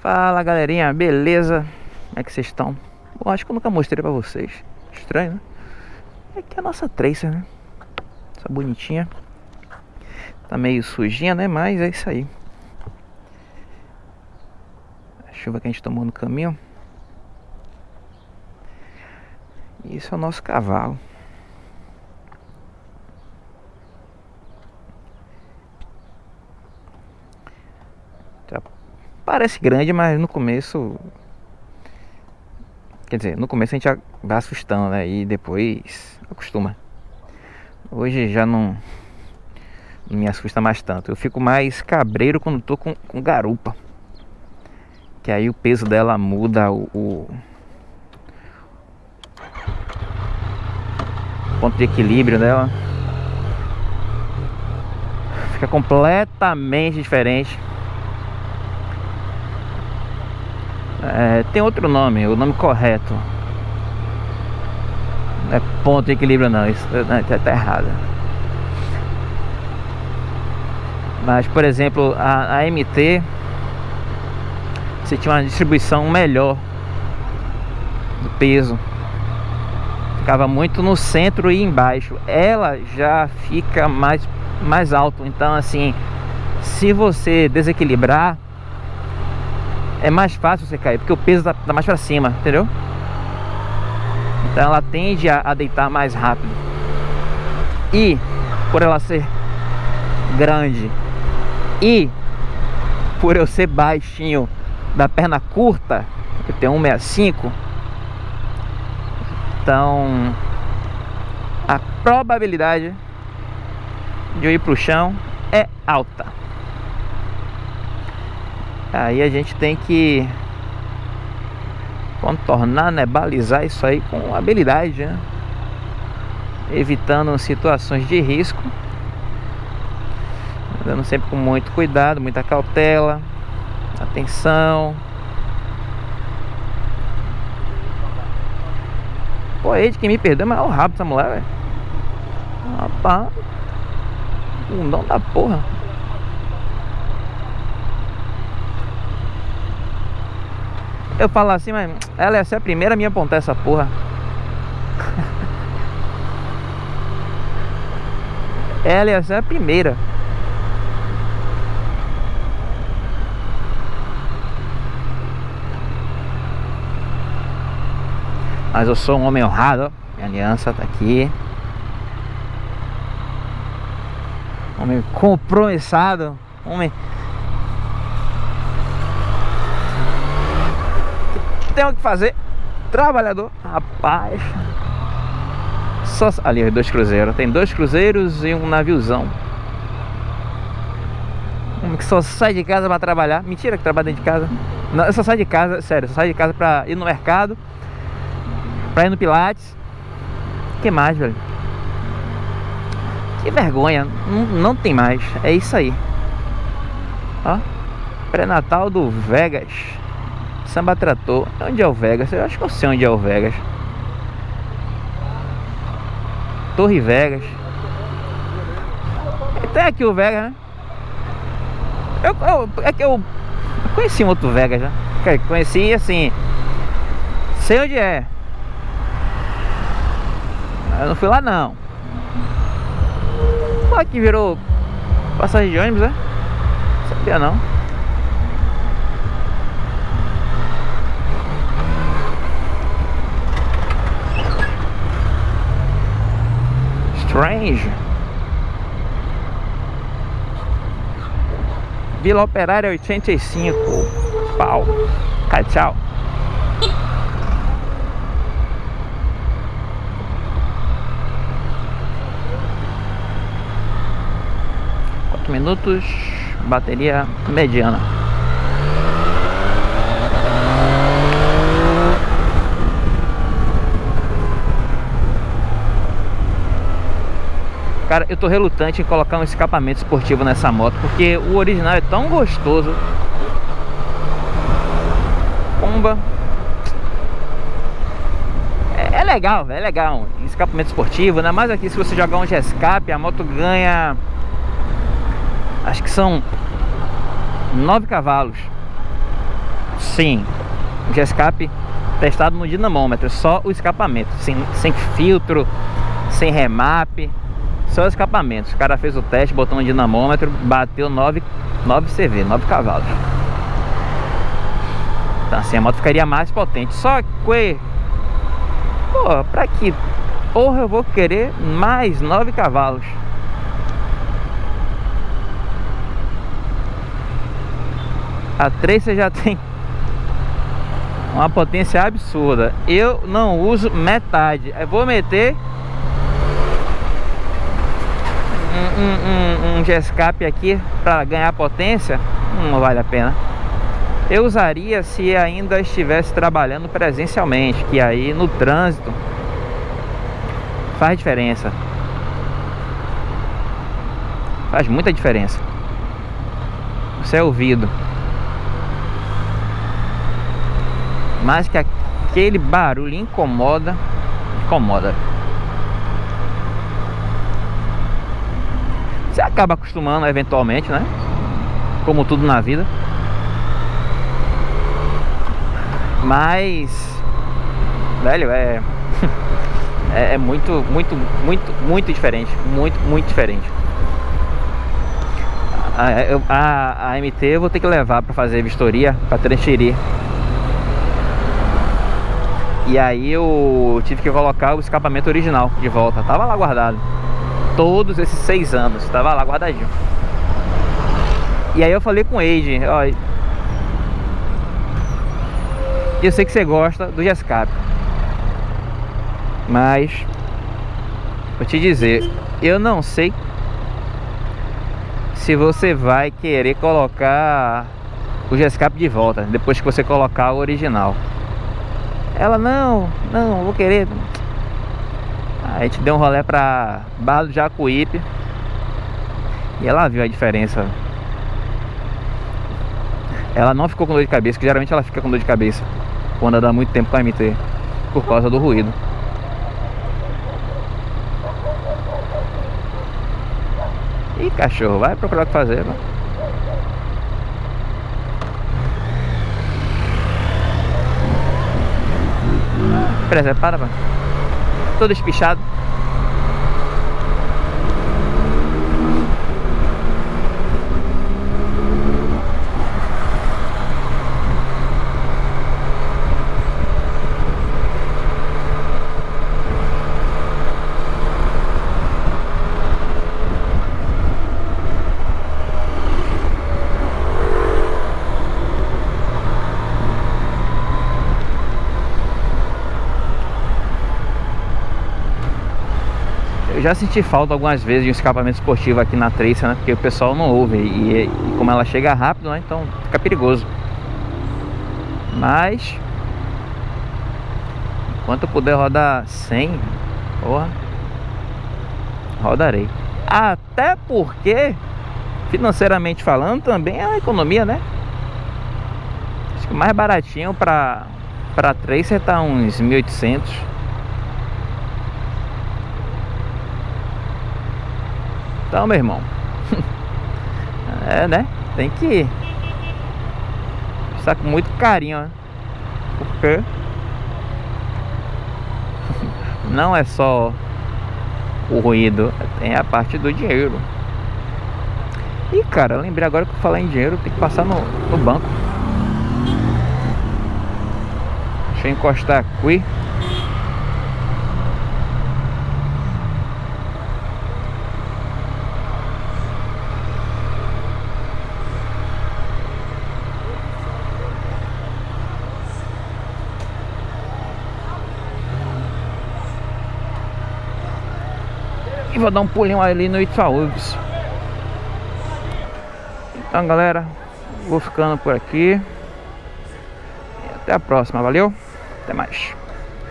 Fala galerinha, beleza? Como é que vocês estão? Bom, acho que eu nunca mostrei pra vocês Estranho, né? É que a nossa Tracer, né? Essa bonitinha Tá meio sujinha, né? Mas é isso aí A chuva que a gente tomou no caminho Isso é o nosso cavalo Parece grande, mas no começo. Quer dizer, no começo a gente vai assustando, né? E depois acostuma. Hoje já não, não me assusta mais tanto. Eu fico mais cabreiro quando tô com, com garupa. Que aí o peso dela muda o, o ponto de equilíbrio dela. Fica completamente diferente. É, tem outro nome, o nome correto. Não é ponto de equilíbrio não, isso tá, tá errado. Mas, por exemplo, a, a MT você tinha uma distribuição melhor do peso. Ficava muito no centro e embaixo. Ela já fica mais, mais alto. Então, assim, se você desequilibrar, é mais fácil você cair, porque o peso tá, tá mais para cima, entendeu? Então ela tende a, a deitar mais rápido. E por ela ser grande e por eu ser baixinho da perna curta, eu tenho 1,65 então a probabilidade de eu ir pro chão é alta Aí a gente tem que contornar, né, balizar isso aí com habilidade, né? Evitando situações de risco. Andando sempre com muito cuidado, muita cautela, atenção. Pô, aí de quem me perdeu, mas é o rabo essa mulher, velho. Rapaz, bundão da porra. Eu falo assim, mas ela ser a primeira a me apontar essa porra. ela ser a primeira. Mas eu sou um homem honrado. Minha aliança tá aqui. Homem compromissado. Homem tem o que fazer. Trabalhador. Rapaz. Só ali dois cruzeiros. Tem dois cruzeiros e um naviozão. Um que só sai de casa para trabalhar. Mentira que trabalha dentro de casa. Não, eu só saio de casa, sério, só saio de casa para ir no mercado, para ir no Pilates. Que mais, velho? Que vergonha, não, não tem mais. É isso aí. Ó, pré-natal do Vegas. Samba Trator. Onde é o Vegas? Eu acho que eu sei onde é o Vegas. Torre Vegas. Tem aqui o Vegas, né? Eu, eu, é que eu conheci um outro Vegas, né? Conheci assim. Sei onde é. Eu não fui lá não. Pô, aqui virou passagem de ônibus, né? Sabia não. Strange. Vila Operária 85. Pau. Tá, tchau. Quatro minutos. Bateria mediana. Cara, eu tô relutante em colocar um escapamento esportivo nessa moto Porque o original é tão gostoso. Pomba. É, é legal, é legal Escapamento esportivo, ainda mais aqui se você jogar um G-Escape A moto ganha Acho que são 9 cavalos. Sim, de escape testado no dinamômetro, só o escapamento, sem, sem filtro, sem remap, só o escapamento. O cara fez o teste, botou no dinamômetro, bateu 9, 9 CV, 9 cavalos. Então assim, a moto ficaria mais potente. Só que, pô, pra que porra eu vou querer mais 9 cavalos? A 3 você já tem uma potência absurda. Eu não uso metade. Eu vou meter um, um, um, aqui para ganhar potência. Não vale a pena. Eu usaria se ainda estivesse trabalhando presencialmente, que aí no trânsito faz diferença. Faz muita diferença. Você é ouvido. Mas que aquele barulho incomoda, incomoda. Você acaba acostumando eventualmente, né? Como tudo na vida. Mas, velho, é, é, é muito, muito, muito, muito diferente. Muito, muito diferente. A, a, a MT eu vou ter que levar para fazer vistoria, para transferir e aí eu tive que colocar o escapamento original de volta. Tava lá guardado. Todos esses seis anos. Tava lá guardadinho. E aí eu falei com o Age, ó. Eu sei que você gosta do escape. Mas vou te dizer, eu não sei se você vai querer colocar o escape de volta depois que você colocar o original. Ela, não, não, vou querer. A gente deu um rolê pra Barra do Jacuípe. E ela viu a diferença. Ela não ficou com dor de cabeça, que geralmente ela fica com dor de cabeça quando anda muito tempo com a MT, por causa do ruído. Ih, cachorro, vai procurar o que fazer, mano. Preza, para, mano. Todo espichado. Eu já senti falta algumas vezes de um escapamento esportivo aqui na Tracer, né? Porque o pessoal não ouve e, e como ela chega rápido, né? Então fica perigoso. Mas enquanto eu puder rodar 100, porra, rodarei. Até porque financeiramente falando também é uma economia, né? Acho que o mais baratinho para para Tracer tá uns 1.800 Então, meu irmão. é, né? Tem que estar com muito carinho, né? Porque não é só o ruído, tem a parte do dinheiro. E cara, lembrei agora que falar em dinheiro, tem que passar no, no banco. Deixa eu encostar aqui. Vou dar um pulinho ali no Itaúbis. Então galera, vou ficando por aqui. E até a próxima, valeu? Até mais.